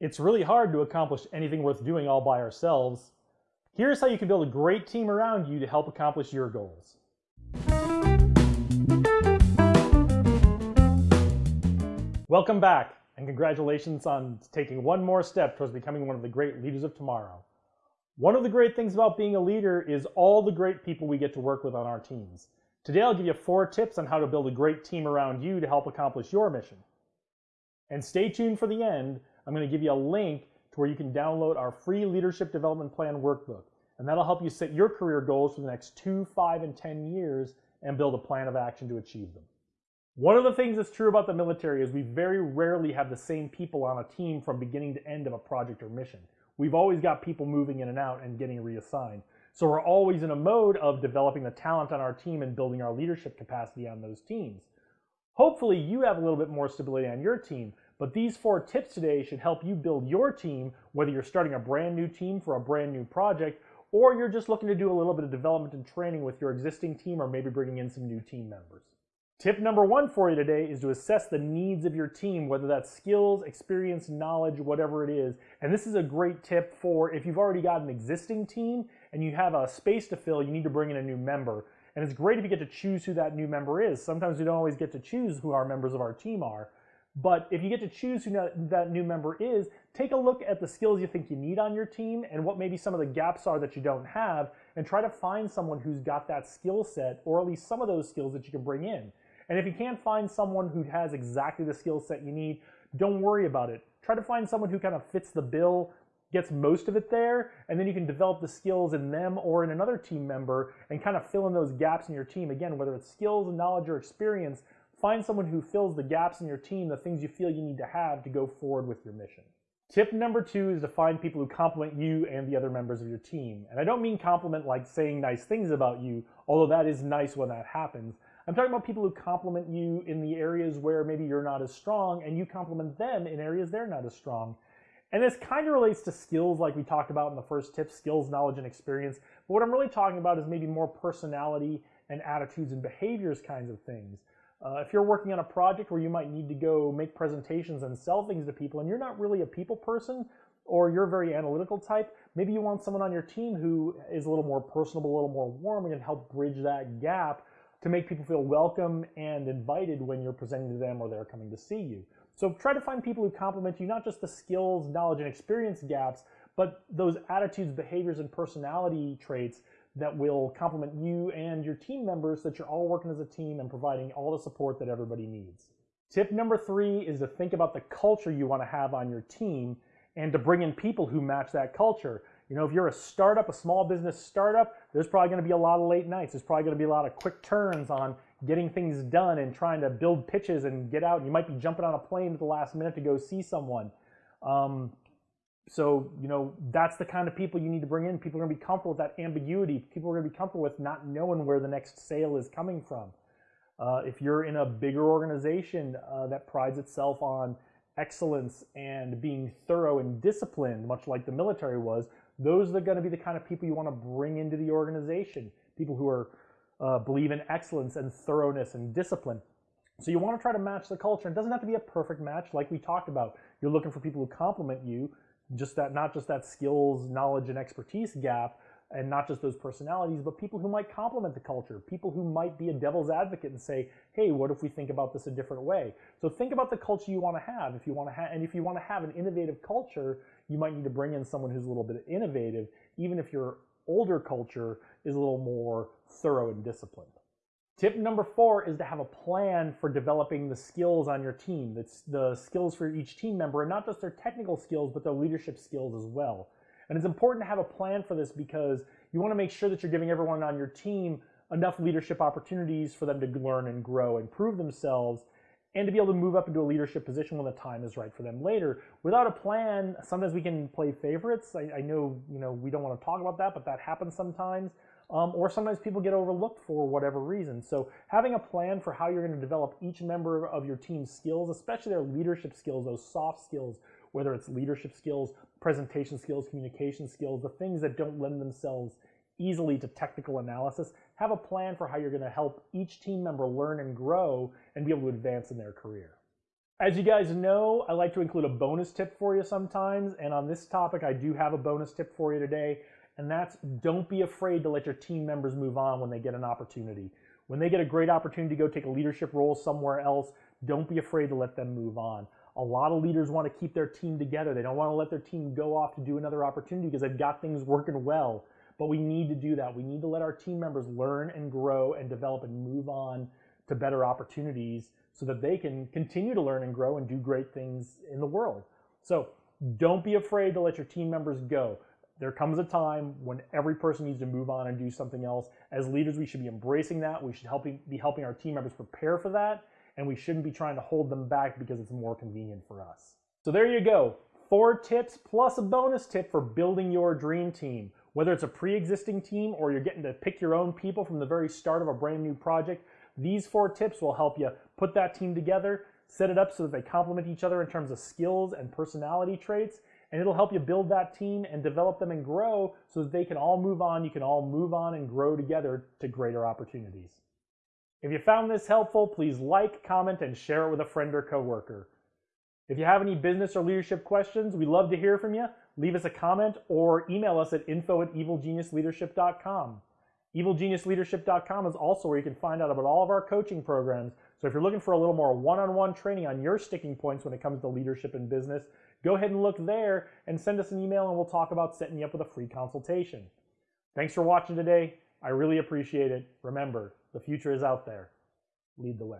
It's really hard to accomplish anything worth doing all by ourselves. Here's how you can build a great team around you to help accomplish your goals. Welcome back, and congratulations on taking one more step towards becoming one of the great leaders of tomorrow. One of the great things about being a leader is all the great people we get to work with on our teams. Today I'll give you four tips on how to build a great team around you to help accomplish your mission. And stay tuned for the end I'm going to give you a link to where you can download our free leadership development plan workbook. And that'll help you set your career goals for the next two, five, and 10 years and build a plan of action to achieve them. One of the things that's true about the military is we very rarely have the same people on a team from beginning to end of a project or mission. We've always got people moving in and out and getting reassigned. So we're always in a mode of developing the talent on our team and building our leadership capacity on those teams. Hopefully you have a little bit more stability on your team, but these four tips today should help you build your team, whether you're starting a brand new team for a brand new project, or you're just looking to do a little bit of development and training with your existing team or maybe bringing in some new team members. Tip number one for you today is to assess the needs of your team, whether that's skills, experience, knowledge, whatever it is. And this is a great tip for if you've already got an existing team and you have a space to fill, you need to bring in a new member. And it's great if you get to choose who that new member is. Sometimes we don't always get to choose who our members of our team are. But if you get to choose who that new member is, take a look at the skills you think you need on your team and what maybe some of the gaps are that you don't have, and try to find someone who's got that skill set, or at least some of those skills that you can bring in. And if you can't find someone who has exactly the skill set you need, don't worry about it. Try to find someone who kind of fits the bill, gets most of it there, and then you can develop the skills in them or in another team member and kind of fill in those gaps in your team. Again, whether it's skills, and knowledge, or experience, Find someone who fills the gaps in your team, the things you feel you need to have to go forward with your mission. Tip number two is to find people who complement you and the other members of your team. And I don't mean compliment like saying nice things about you, although that is nice when that happens. I'm talking about people who complement you in the areas where maybe you're not as strong and you complement them in areas they're not as strong. And this kind of relates to skills like we talked about in the first tip, skills, knowledge, and experience. But what I'm really talking about is maybe more personality and attitudes and behaviors kinds of things. Uh, if you're working on a project where you might need to go make presentations and sell things to people and you're not really a people person or you're a very analytical type, maybe you want someone on your team who is a little more personable, a little more warm and can help bridge that gap to make people feel welcome and invited when you're presenting to them or they're coming to see you. So try to find people who complement you, not just the skills, knowledge, and experience gaps, but those attitudes, behaviors, and personality traits that will complement you and your team members that you're all working as a team and providing all the support that everybody needs. Tip number three is to think about the culture you want to have on your team and to bring in people who match that culture. You know, if you're a startup, a small business startup, there's probably going to be a lot of late nights. There's probably going to be a lot of quick turns on getting things done and trying to build pitches and get out. You might be jumping on a plane at the last minute to go see someone. Um, so, you know, that's the kind of people you need to bring in. People are going to be comfortable with that ambiguity. People are going to be comfortable with not knowing where the next sale is coming from. Uh, if you're in a bigger organization uh, that prides itself on excellence and being thorough and disciplined, much like the military was, those are going to be the kind of people you want to bring into the organization. People who are uh, believe in excellence and thoroughness and discipline. So you want to try to match the culture. It doesn't have to be a perfect match, like we talked about. You're looking for people who complement you, just that not just that skills, knowledge, and expertise gap, and not just those personalities, but people who might complement the culture, people who might be a devil's advocate and say, hey, what if we think about this a different way? So think about the culture you want to have. If you want to have, and if you want to have an innovative culture, you might need to bring in someone who's a little bit innovative, even if your older culture is a little more thorough and disciplined. Tip number four is to have a plan for developing the skills on your team. That's the skills for each team member, and not just their technical skills, but their leadership skills as well. And it's important to have a plan for this because you want to make sure that you're giving everyone on your team enough leadership opportunities for them to learn and grow and prove themselves and to be able to move up into a leadership position when the time is right for them later. Without a plan, sometimes we can play favorites. I, I know, you know, we don't want to talk about that, but that happens sometimes um, or sometimes people get overlooked for whatever reason. So having a plan for how you're going to develop each member of your team's skills, especially their leadership skills, those soft skills, whether it's leadership skills, presentation skills, communication skills, the things that don't lend themselves easily to technical analysis, have a plan for how you're going to help each team member learn and grow and be able to advance in their career. As you guys know, I like to include a bonus tip for you sometimes, and on this topic, I do have a bonus tip for you today, and that's don't be afraid to let your team members move on when they get an opportunity. When they get a great opportunity to go take a leadership role somewhere else, don't be afraid to let them move on. A lot of leaders want to keep their team together. They don't want to let their team go off to do another opportunity because they've got things working well. But we need to do that. We need to let our team members learn and grow and develop and move on to better opportunities so that they can continue to learn and grow and do great things in the world. So don't be afraid to let your team members go. There comes a time when every person needs to move on and do something else. As leaders, we should be embracing that. We should helping, be helping our team members prepare for that, and we shouldn't be trying to hold them back because it's more convenient for us. So there you go. Four tips plus a bonus tip for building your dream team. Whether it's a pre-existing team or you're getting to pick your own people from the very start of a brand new project, these four tips will help you put that team together, set it up so that they complement each other in terms of skills and personality traits, and it'll help you build that team and develop them and grow so that they can all move on. You can all move on and grow together to greater opportunities. If you found this helpful, please like, comment, and share it with a friend or coworker. If you have any business or leadership questions, we'd love to hear from you. Leave us a comment or email us at info at evilgeniusleadership.com. EvilGeniusLeadership.com is also where you can find out about all of our coaching programs. So if you're looking for a little more one-on-one training on your sticking points when it comes to leadership and business, go ahead and look there and send us an email and we'll talk about setting you up with a free consultation. Thanks for watching today. I really appreciate it. Remember, the future is out there. Lead the way.